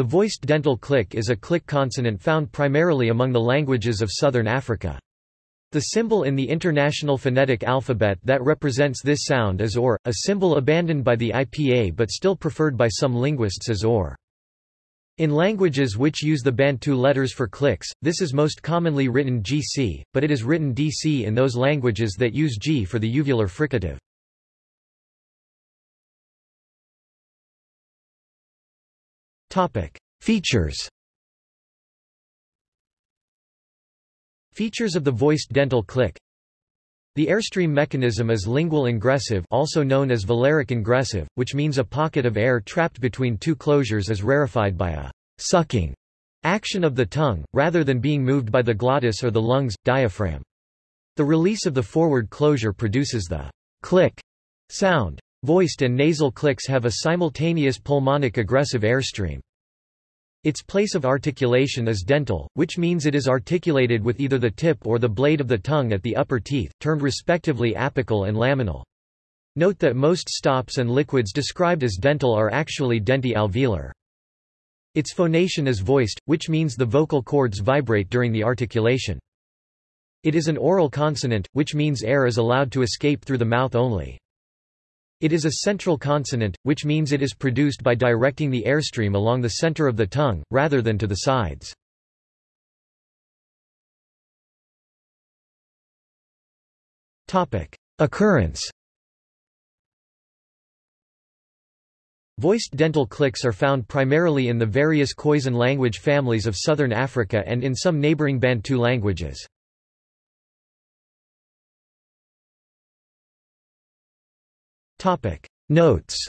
The voiced dental click is a click consonant found primarily among the languages of southern Africa. The symbol in the International Phonetic Alphabet that represents this sound is OR, a symbol abandoned by the IPA but still preferred by some linguists as OR. In languages which use the Bantu letters for clicks, this is most commonly written GC, but it is written DC in those languages that use G for the uvular fricative. Features Features of the voiced dental click The airstream mechanism is lingual ingressive also known as velaric ingressive, which means a pocket of air trapped between two closures is rarefied by a sucking action of the tongue, rather than being moved by the glottis or the lungs, diaphragm. The release of the forward closure produces the click sound. Voiced and nasal clicks have a simultaneous pulmonic egressive airstream. Its place of articulation is dental, which means it is articulated with either the tip or the blade of the tongue at the upper teeth, termed respectively apical and laminal. Note that most stops and liquids described as dental are actually denti-alveolar. Its phonation is voiced, which means the vocal cords vibrate during the articulation. It is an oral consonant, which means air is allowed to escape through the mouth only. It is a central consonant, which means it is produced by directing the airstream along the center of the tongue, rather than to the sides. Occurrence Voiced dental clicks are found primarily in the various Khoisan language families of southern Africa and in some neighboring Bantu languages. Topic. Notes